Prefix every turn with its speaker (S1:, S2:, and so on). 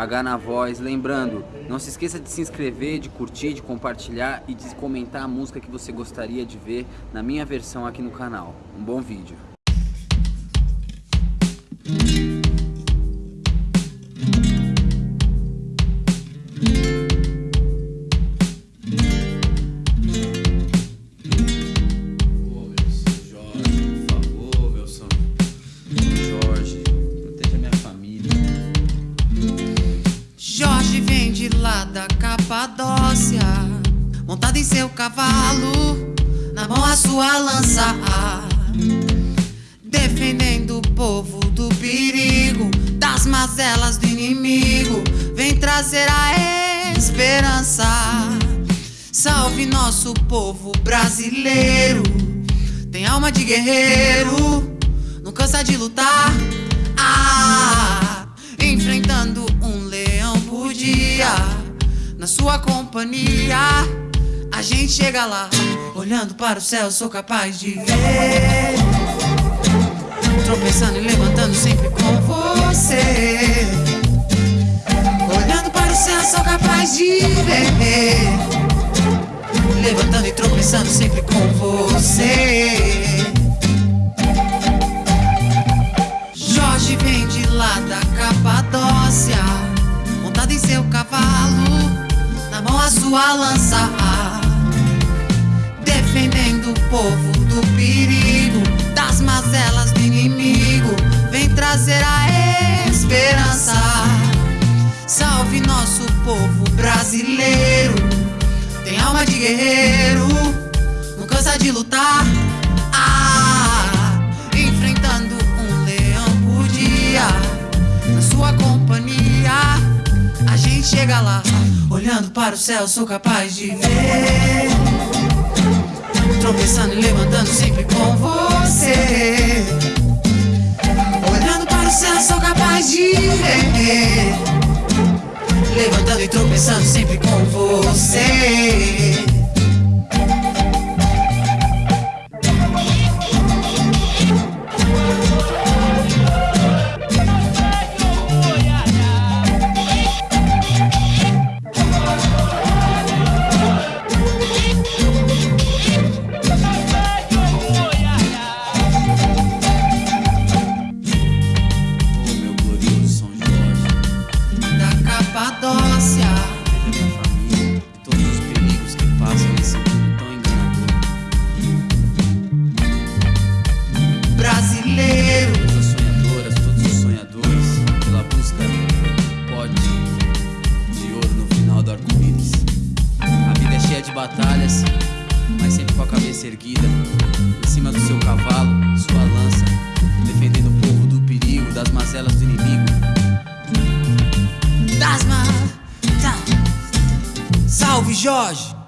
S1: H na voz. Lembrando, não se esqueça de se inscrever, de curtir, de compartilhar e de comentar a música que você gostaria de ver na minha versão aqui no canal. Um bom vídeo.
S2: Lá da Capadócia, montado em seu cavalo, na mão a sua lança, defendendo o povo do perigo, das mazelas do inimigo, vem trazer a esperança. Salve nosso povo brasileiro, tem alma de guerreiro, não cansa de lutar. Ah, enfrentando na sua companhia, a gente chega lá, olhando para o céu, sou capaz de ver. Tropeçando e levantando sempre com você. Olhando para o céu, sou capaz de ver. Levantando e tropeçando sempre com você. Jorge vem de lá da Capadócia montado em seu cavalo, mão a sua lança, defendendo o povo do perigo, das mazelas do inimigo, vem trazer a esperança. Salve nosso povo brasileiro, tem alma de guerreiro, lá, olhando para o céu, sou capaz de ver. Tropeçando e levantando sempre com você. Olhando para o céu, sou capaz de ver. Levantando e tropeçando sempre com você.
S1: Batalhas, mas sempre com a cabeça erguida, em cima do seu cavalo, sua lança, defendendo o povo do perigo, das mazelas do inimigo.
S2: Das ma... Salve Jorge!